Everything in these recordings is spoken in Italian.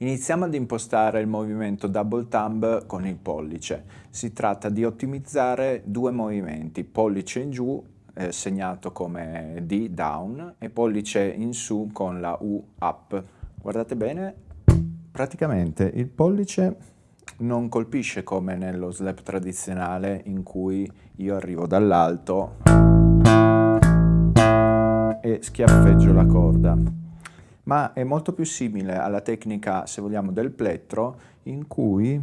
Iniziamo ad impostare il movimento double thumb con il pollice. Si tratta di ottimizzare due movimenti, pollice in giù eh, segnato come D down e pollice in su con la U up. Guardate bene, praticamente il pollice non colpisce come nello slap tradizionale in cui io arrivo dall'alto e schiaffeggio la corda ma è molto più simile alla tecnica, se vogliamo, del plettro, in cui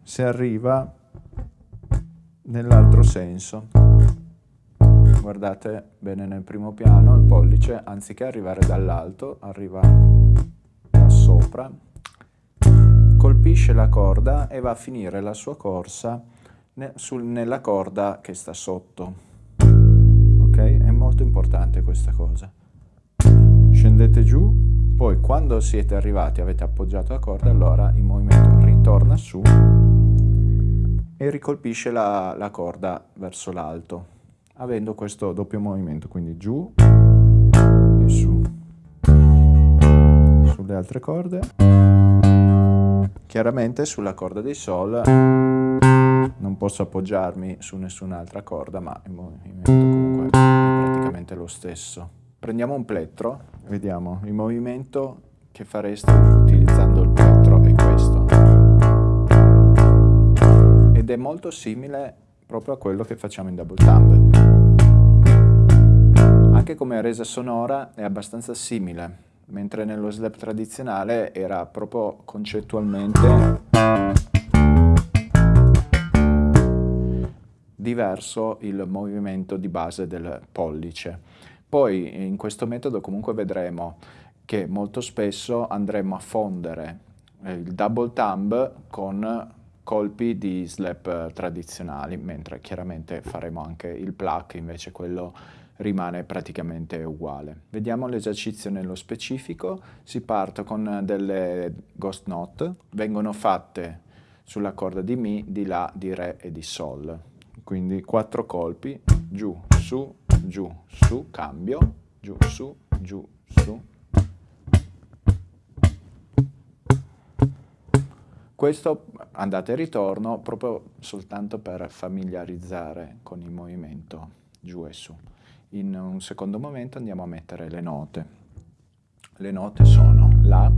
si arriva nell'altro senso. Guardate bene nel primo piano, il pollice, anziché arrivare dall'alto, arriva da sopra, colpisce la corda e va a finire la sua corsa nella corda che sta sotto. Ok? È molto importante questa cosa scendete giù, poi quando siete arrivati avete appoggiato la corda, allora il movimento ritorna su e ricolpisce la, la corda verso l'alto, avendo questo doppio movimento, quindi giù e su. Sulle altre corde, chiaramente sulla corda di Sol non posso appoggiarmi su nessun'altra corda, ma il movimento comunque è praticamente lo stesso. Prendiamo un plettro, vediamo il movimento che fareste utilizzando il plettro è questo. Ed è molto simile proprio a quello che facciamo in double thumb. Anche come resa sonora è abbastanza simile, mentre nello slap tradizionale era proprio concettualmente diverso il movimento di base del pollice. Poi in questo metodo comunque vedremo che molto spesso andremo a fondere eh, il double thumb con colpi di slap tradizionali, mentre chiaramente faremo anche il pluck, invece quello rimane praticamente uguale. Vediamo l'esercizio nello specifico, si parte con delle ghost note, vengono fatte sulla corda di Mi, di La, di Re e di Sol. Quindi quattro colpi, giù, su, giù, su, cambio, giù, su, giù, su. Questo andate e ritorno proprio soltanto per familiarizzare con il movimento giù e su. In un secondo momento andiamo a mettere le note. Le note sono La,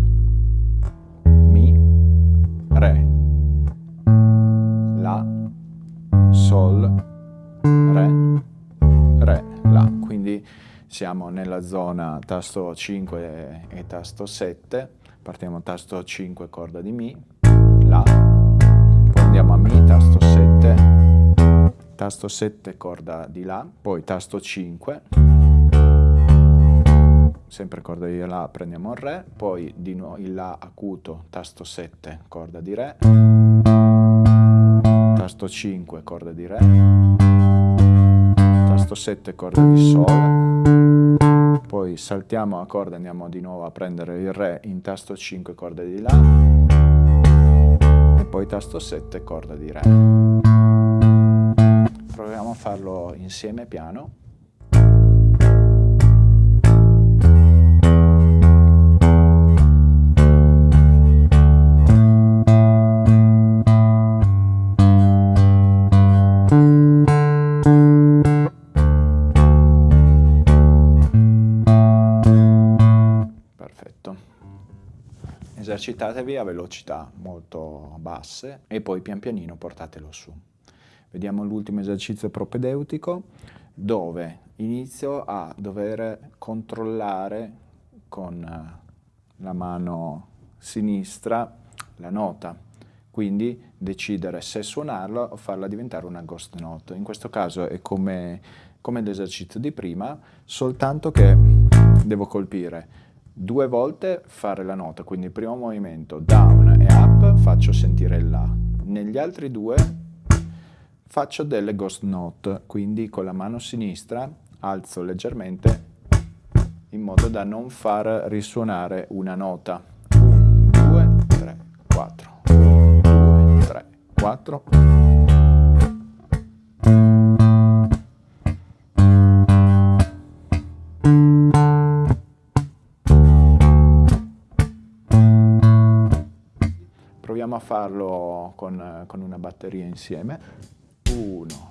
siamo nella zona tasto 5 e, tasto 7. Partiamo tasto 5, corda di Mi, La. Poi andiamo a Mi, tasto 7, tasto 7, corda di La. Poi tasto 5, sempre corda di La, prendiamo il Re. Poi di nuovo il La acuto, tasto 7, corda di Re. Tasto 5, corda di Re tasto 7 corda di Sol, poi saltiamo la corda e andiamo di nuovo a prendere il Re in tasto 5 corda di La, e poi tasto 7 corda di Re. Proviamo a farlo insieme piano. Esercitatevi a velocità molto basse e poi pian pianino portatelo su. Vediamo l'ultimo esercizio propedeutico dove inizio a dover controllare con eh, la mano sinistra la nota, quindi decidere se suonarla o farla diventare una ghost note. In questo caso è come, come l'esercizio di prima, soltanto che devo colpire due volte fare la nota, quindi il primo movimento down e up faccio sentire il La. Negli altri due faccio delle ghost note, quindi con la mano sinistra alzo leggermente in modo da non far risuonare una nota. 1, 2, 3, 4. 1, 2, 3, 4. Proviamo a farlo con, con una batteria insieme. Uno,